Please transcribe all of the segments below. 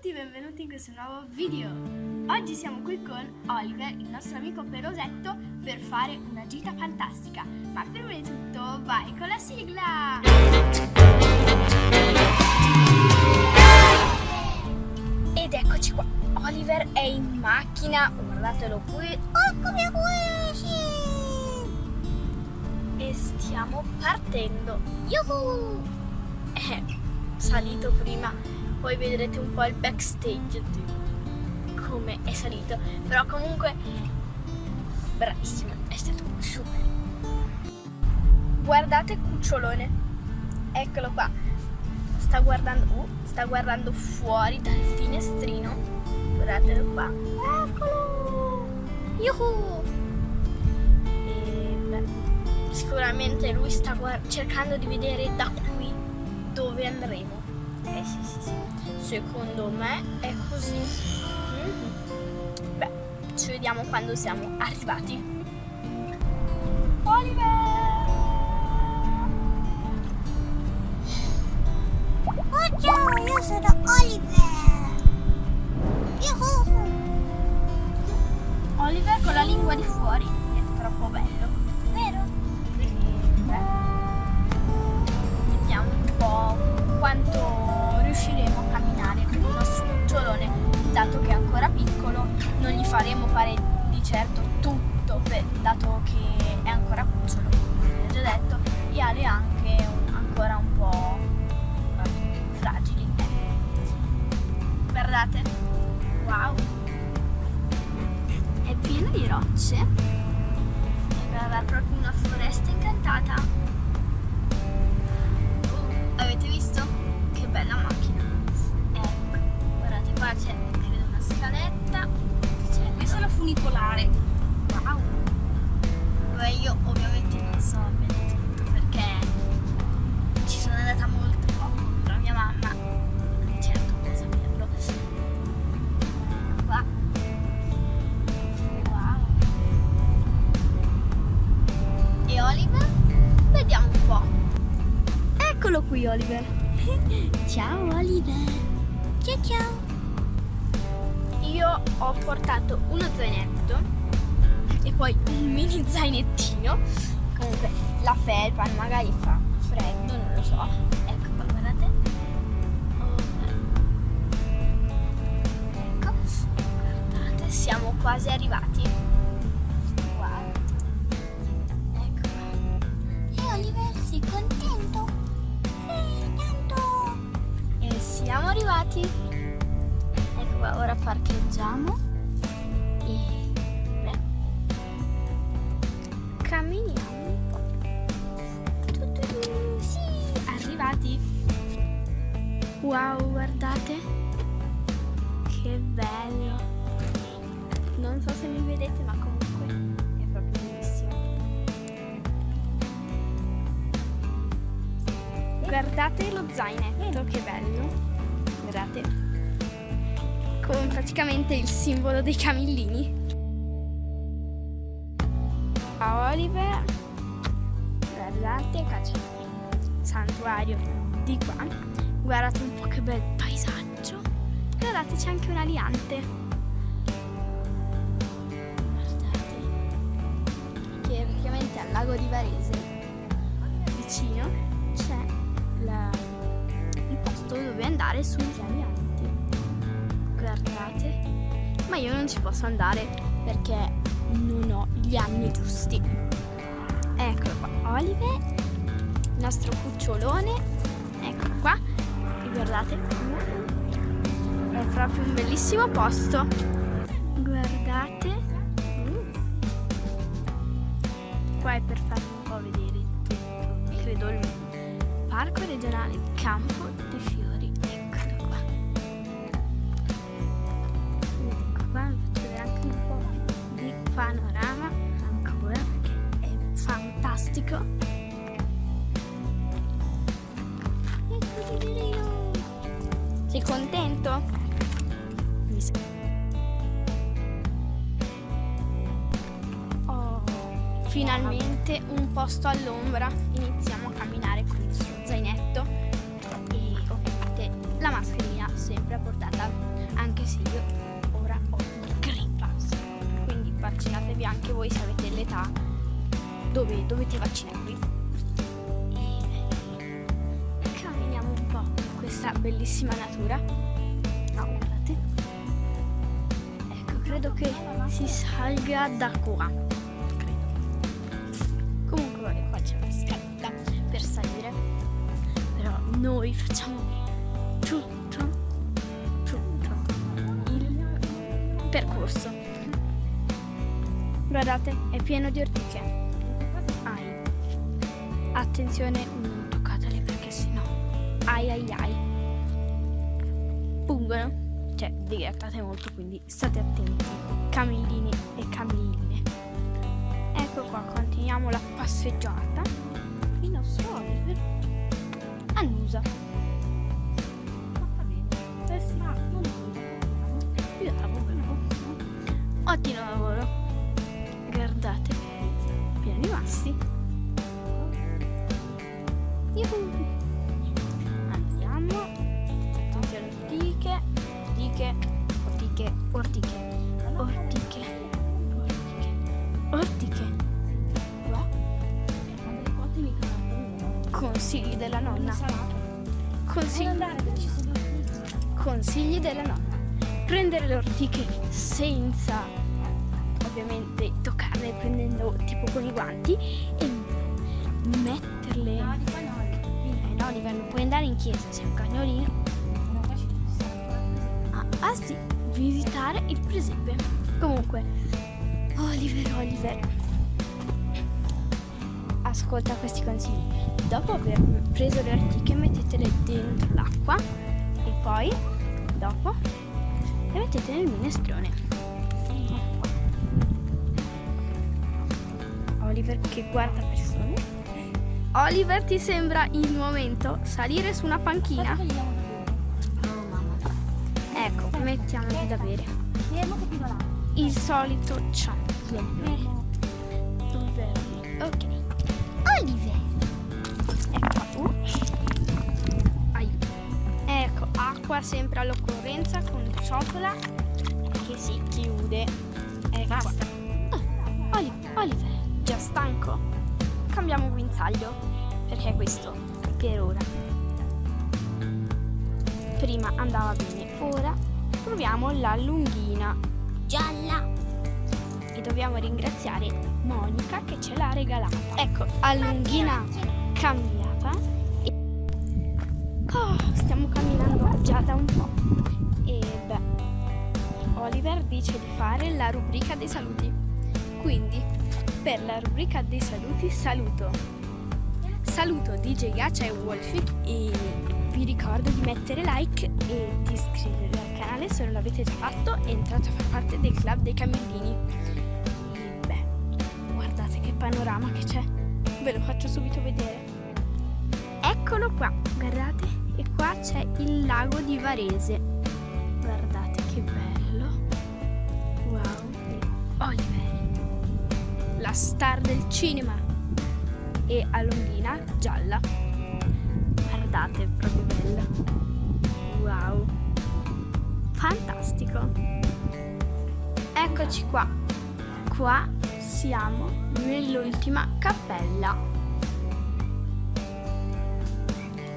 tutti, benvenuti in questo nuovo video. Oggi siamo qui con Oliver, il nostro amico pelosetto, per fare una gita fantastica. Ma prima di tutto vai con la sigla! Ed eccoci qua, Oliver è in macchina, guardatelo qui, eccomi qui! E stiamo partendo. Yuhu! È salito prima poi vedrete un po' il backstage di come è salito. Però comunque bravissimo è stato super. Guardate cucciolone. Eccolo qua. Sta guardando uh, sta guardando fuori dal finestrino. Guardatelo qua. Eccolo! Yuhu! E, beh, sicuramente lui sta cercando di vedere da qui dove andremo eh sì sì sì. Secondo me è così. Mm. Beh, ci vediamo quando siamo arrivati. Certo tutto, per, dato che è ancora cucciolo, come ho già detto, e ha le anche un, ancora un po' fragili. Guardate, wow, è pieno di rocce, sembra proprio una foresta incantata. Oliver Ciao Oliver. Ciao ciao. Io ho portato uno zainetto e poi un mini zainettino. Comunque la felpa magari fa freddo, non lo so. Ecco qua, guardate. Ecco, guardate, siamo quasi arrivati. Wow. Ecco. E Oliver si contento? Siamo arrivati. Ecco qua ora parcheggiamo. E beh, camminiamo un po' tu, tu, tu, sì arrivati. Wow guardate. Che bello. Non so se mi vedete ma comunque è proprio bellissimo. Guardate lo zainetto che bello guardate con praticamente il simbolo dei camillini. A Oliver. Guardate qua c'è il santuario di qua. Guardate un po' che bel paesaggio. Guardate c'è anche un aliante. Guardate che praticamente al lago di Varese. Vicino c'è la posto dove andare sugli alianti. Guardate. Ma io non ci posso andare perché non ho gli anni giusti. Eccolo qua, Olive, il nostro cucciolone. Eccolo qua. E guardate. È proprio un bellissimo posto. Guardate. Qua è per farvi un po' vedere credo il parco regionale Campo dei Fiori. Eccolo qua. Ecco qua, vi faccio vedere anche un po' di panorama ancora perché è fantastico. Ecco! Sei contento? Oh, finalmente un posto all'ombra. Dovete vaccinarvi. E camminiamo un po' in questa bellissima natura. No, guardate. Ecco, credo che si salga da qua. Credo. Comunque qua c'è una scaletta per salire. Però noi facciamo tutto, tutto il percorso. Guardate, è pieno di ortiche. Attenzione, non toccatele perché sennò. Ai ai ai. Pungono. Cioè, vi grattate molto, quindi state attenti. Camillini e camilline. Ecco qua, continuiamo la passeggiata. Il nostro Oliver annusa. Eh. Ottimo lavoro. Guardate, pieni rimasti. Yuhu. Andiamo. Attenti alle ortiche, ortiche, ortiche, ortiche, ortiche, ortiche, ortiche. Consigli della nonna. Consigli, consigli della nonna. Prendere le ortiche senza ovviamente toccarle prendendo tipo con i guanti e metterle. Oliver, non puoi andare in chiesa, sei un cagnolino. Ah, ah sì, visitare il presepe. Comunque, Oliver, Oliver. Ascolta questi consigli. Dopo aver preso le ortiche mettetele dentro l'acqua e poi, dopo, le mettete nel minestrone. Oliver che guarda persone. Oliver ti sembra il momento salire su una panchina? Ecco, mettiamogli da bere. Il solito. Fermo. Ok. Oliver. Ecco. Uh. Aiuto. Ecco, acqua sempre all'occorrenza con ciotola che si chiude. Ecco. Basta. Oh, Oli- Oliver, già stanco? Cambiamo guinzaglio, perché questo per ora. Prima andava bene, ora proviamo la lunghina Gialla. e dobbiamo ringraziare Monica che ce l'ha regalata. Ecco, a lunghina cambiata. E... Oh, stiamo camminando già da un po'. E beh, Oliver dice di fare la rubrica dei saluti. Quindi, per la rubrica dei saluti, saluto. Saluto DJ Gaccia e Wolfie e vi ricordo di mettere like e di iscrivervi al canale se non l'avete già fatto e entrate a far parte del club dei camillini. E beh, guardate che panorama che c'è. Ve lo faccio subito vedere. Eccolo qua, guardate, e qua c'è il lago di Varese. Guardate che bello. La star del cinema. E a Longhina, gialla. Guardate, proprio bella. Wow. Fantastico. Eccoci qua. Qua siamo nell'ultima cappella.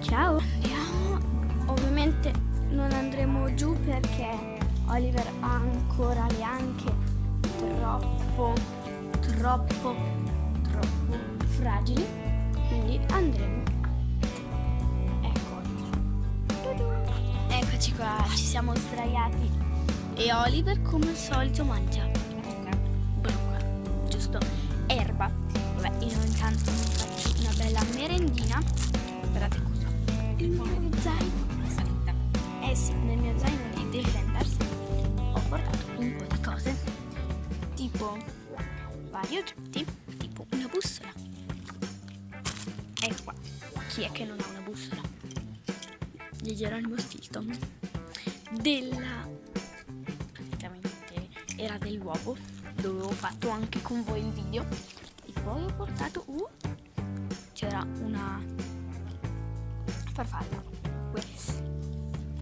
Ciao. Andiamo. Ovviamente non andremo giù perché Oliver ha ancora le anche troppo, troppo, troppo fragili. Quindi andremo. Ecco. Eccoci qua, ci siamo sdraiati. E Oliver come al solito mangia. Bruca, giusto? Erba. Vabbè, io intanto mi faccio una bella merendina. Guardate cosa. Il mio zaino. Vari oggetti, tipo una bussola. E qua, chi è che non ha una bussola? Di Geronimo Stilton. Della praticamente era dell'uovo. Dove ho fatto anche con voi il video. E poi ho portato uh, c'era una farfalla.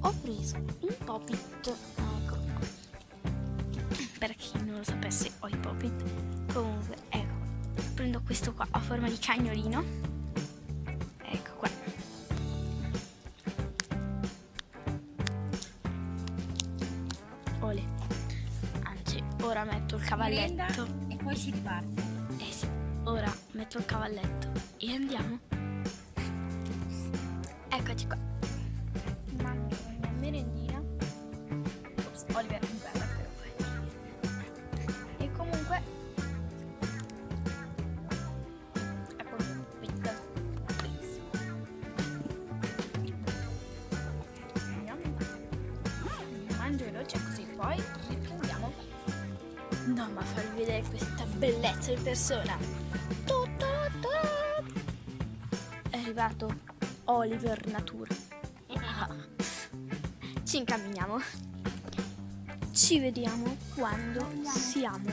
Ho preso un popit ecco. Per chi non lo sapesse ho i popit comunque questo qua a forma di cagnolino. Ecco qua. Ole. Anzi, ora metto il cavalletto. E poi si riparte. Eh sì, ora metto il cavalletto e andiamo. Eccoci qua. Vedere questa bellezza in persona. È arrivato Oliver Natura. Ah. Ci incamminiamo. Ci vediamo quando siamo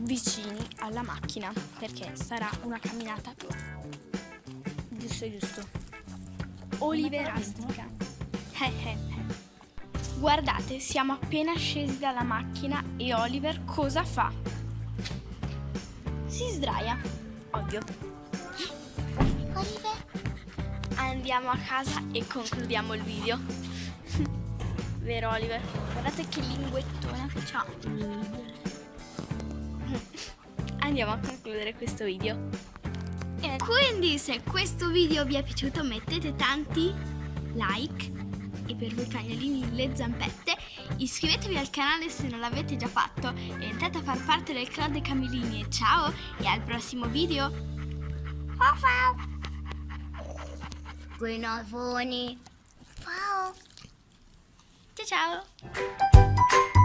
vicini alla macchina, perché sarà una camminata giusto giusto. Oliverastica. Eh, eh, eh. Guardate, siamo appena scesi dalla macchina e Oliver cosa fa? Si sdraia, ovvio. Oliver. Andiamo a casa e concludiamo il video. Vero Oliver? Guardate che linguettona che c'ha. Andiamo a concludere questo video. Quindi se questo video vi è piaciuto mettete tanti like e per voi cagnolini le zampette iscrivetevi al canale se non l'avete già fatto e entrate a far parte del club dei camellini e ciao e al prossimo video ciao ciao Buonavoni. Ciao. ciao ciao